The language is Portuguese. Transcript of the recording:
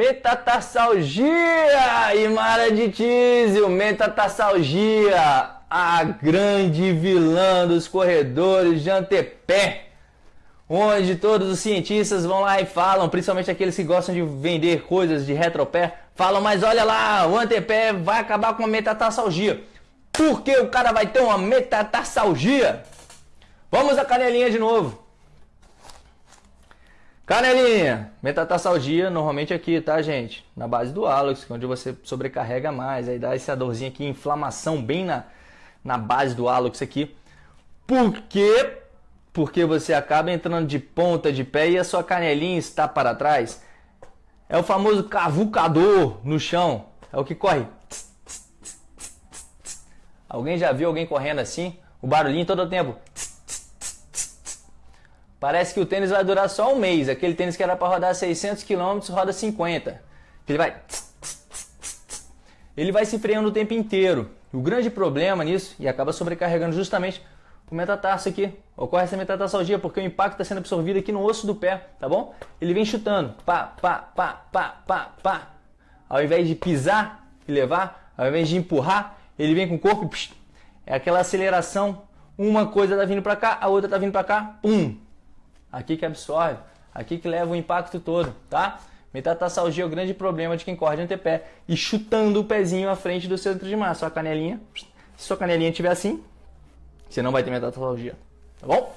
Metatarsalgia e Mara de Tísio, metatarsalgia, a grande vilã dos corredores de antepé, onde todos os cientistas vão lá e falam, principalmente aqueles que gostam de vender coisas de retropé, falam, mas olha lá, o antepé vai acabar com a metatarsalgia. Por que o cara vai ter uma metatarsalgia? Vamos a canelinha de novo. Canelinha, metatarsalgia normalmente aqui, tá, gente? Na base do hálux, onde você sobrecarrega mais, aí dá essa dorzinha aqui, inflamação bem na, na base do hálux aqui. Por quê? Porque você acaba entrando de ponta de pé e a sua canelinha está para trás. É o famoso cavucador no chão. É o que corre. Alguém já viu alguém correndo assim? O barulhinho todo o tempo. Parece que o tênis vai durar só um mês. Aquele tênis que era para rodar 600 km roda 50. Ele vai. Ele vai se freando o tempo inteiro. O grande problema nisso, e acaba sobrecarregando justamente o metatarso aqui. Ocorre essa metatarsalgia porque o impacto está sendo absorvido aqui no osso do pé, tá bom? Ele vem chutando. Pá, pá, pá, pá, pá, pá. Ao invés de pisar e levar, ao invés de empurrar, ele vem com o corpo. Psh, é aquela aceleração. Uma coisa está vindo para cá, a outra está vindo para cá. Pum! Aqui que absorve, aqui que leva o impacto todo, tá? Metatarsalgia é o grande problema de quem corre de antepé e chutando o pezinho à frente do centro de massa. Sua canelinha, se sua canelinha estiver assim, você não vai ter metatarsalgia, tá bom?